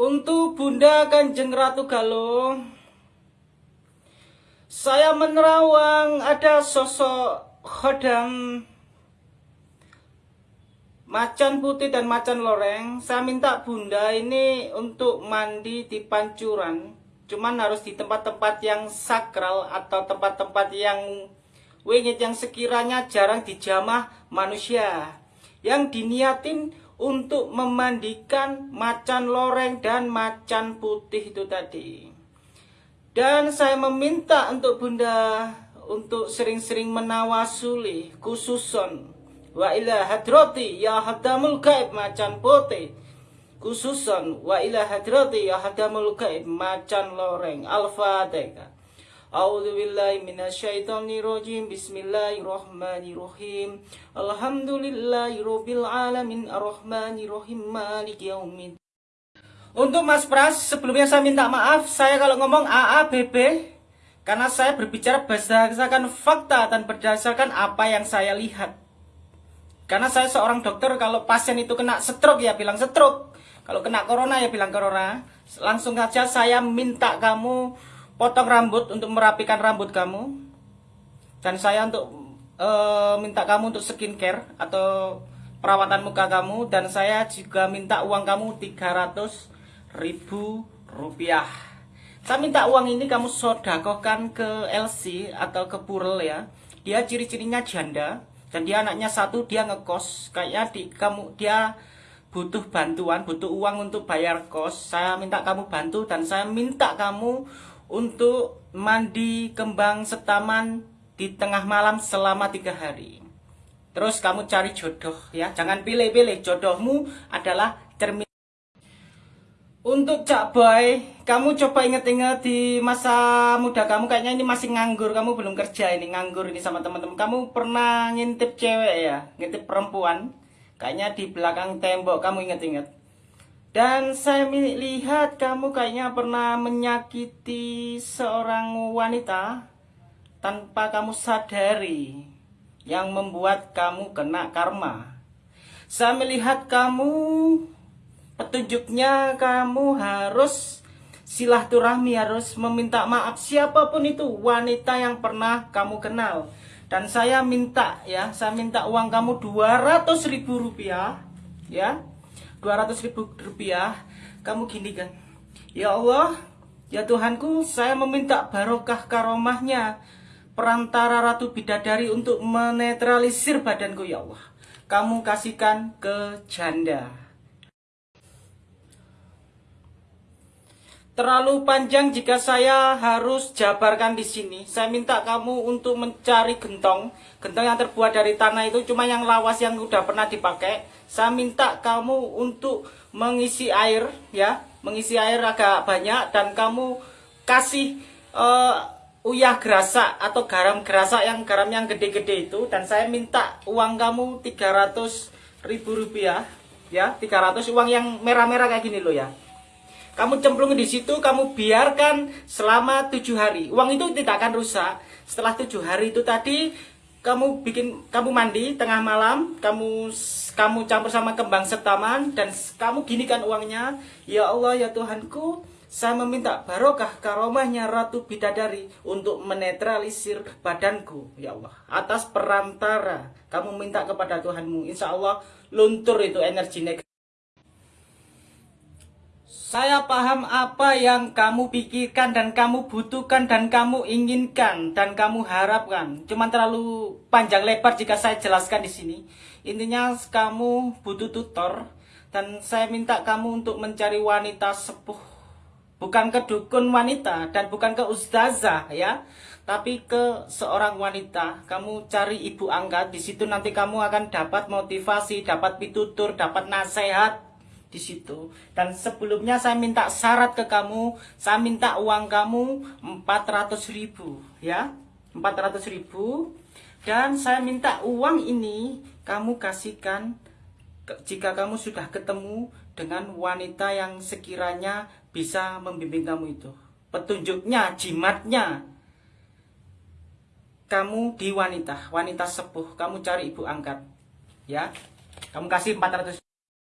Untuk Bunda Kanjeng Ratu Galuh, saya menerawang ada sosok khodam macan putih dan macan loreng. Saya minta Bunda ini untuk mandi di pancuran. Cuman harus di tempat-tempat yang sakral atau tempat-tempat yang wingit yang sekiranya jarang dijamah manusia. Yang diniatin untuk memandikan macan loreng dan macan putih itu tadi. Dan saya meminta untuk Bunda untuk sering-sering menawasuli khususon. Wa ila hadrati ya hadamul gaib macan putih. Khususon wa ila hadrati ya hadamul gaib macan loreng. Al-fatihah A'udzu billahi minasyaitonir rajim. Bismillahirrahmanirrahim. Alhamdulillahirabbil alamin arrahmanirrahim maliki yaumiddin. Untuk Mas Pras, sebelumnya saya minta maaf saya kalau ngomong AABB karena saya berbicara berdasarkan fakta dan berdasarkan apa yang saya lihat. Karena saya seorang dokter kalau pasien itu kena stroke ya bilang stroke. Kalau kena corona ya bilang corona. Langsung saja saya minta kamu potong rambut untuk merapikan rambut kamu. Dan saya untuk e, minta kamu untuk skincare atau perawatan muka kamu. Dan saya juga minta uang kamu 300 ribu rupiah. Saya minta uang ini kamu sodakohkan ke LC atau ke Purel ya. Dia ciri-cirinya janda dan dia anaknya satu dia ngekos. Kayaknya di kamu dia butuh bantuan butuh uang untuk bayar kos. Saya minta kamu bantu dan saya minta kamu untuk mandi kembang setaman di tengah malam selama tiga hari. Terus kamu cari jodoh ya, jangan pilih-pilih. Jodohmu adalah cermin. Untuk Cak Boy, kamu coba inget-inget di masa muda kamu kayaknya ini masih nganggur, kamu belum kerja ini nganggur ini sama teman-teman. Kamu pernah ngintip cewek ya, ngintip perempuan. Kayaknya di belakang tembok kamu inget-inget. Dan saya lihat kamu kayaknya pernah menyakiti seorang wanita tanpa kamu sadari yang membuat kamu kena karma. Saya melihat kamu petunjuknya kamu harus silaturahmi harus meminta maaf siapa pun itu wanita yang pernah kamu kenal. Dan saya minta ya, saya minta uang kamu 200 ribu rupiah ya 200 ribu rupiah. Kamu gini kan ya Allah ya Tuhanku saya meminta barokah karomahnya perantara Ratu Bidadari untuk menetralisir badanku ya Allah. Kamu kasihkan ke janda terlalu panjang jika saya harus jabarkan di sini. Saya minta kamu untuk mencari gentong. Gentong yang terbuat dari tanah itu cuma yang lawas yang udah pernah dipakai. Saya minta kamu untuk mengisi air ya, mengisi air agak banyak dan kamu kasih uh, uyah gerasa atau garam gerasa yang garam yang gede-gede itu dan saya minta uang kamu 300 ribu rupiah ya 300 uang yang merah-merah kayak gini loh ya kamu cemplung di situ, kamu biarkan selama tujuh hari. Uang itu tidak akan rusak. Setelah tujuh hari itu tadi, kamu bikin, kamu mandi tengah malam, kamu kamu campur sama kembang setaman dan kamu ginikan uangnya. Ya Allah, ya Tuhanku, saya meminta barokah karomahnya Ratu Bidadari untuk menetralisir badanku, ya Allah. Atas perantara kamu minta kepada Tuhanmu, insya Allah luntur itu energi negatif. Saya paham apa yang kamu pikirkan dan kamu butuhkan dan kamu inginkan dan kamu harapkan. Cuma terlalu panjang lebar jika saya jelaskan di sini. Intinya kamu butuh tutor dan saya minta kamu untuk mencari wanita sepuh. Bukan ke dukun wanita dan bukan ke ustazah ya, tapi ke seorang wanita. Kamu cari ibu angkat di situ nanti kamu akan dapat motivasi, dapat pitutur, dapat nasihat di situ. Dan sebelumnya saya minta syarat ke kamu, saya minta uang kamu 400 ribu, ya, 400 ribu. Dan saya minta uang ini kamu kasihkan jika kamu sudah ketemu dengan wanita yang sekiranya bisa membimbing kamu itu. Petunjuknya, jimatnya, kamu di wanita, wanita sepuh, kamu cari ibu angkat, ya. Kamu kasih 400